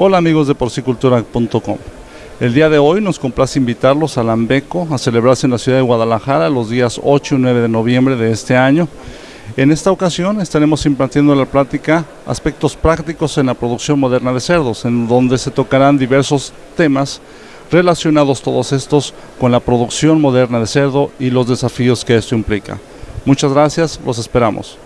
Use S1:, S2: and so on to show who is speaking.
S1: Hola amigos de porcicultura.com. El día de hoy nos complace invitarlos a Lambeco a celebrarse en la ciudad de Guadalajara los días 8 y 9 de noviembre de este año. En esta ocasión estaremos impartiendo la plática aspectos prácticos en la producción moderna de cerdos, en donde se tocarán diversos temas relacionados todos estos con la producción moderna de cerdo y los desafíos que esto implica. Muchas gracias, los esperamos.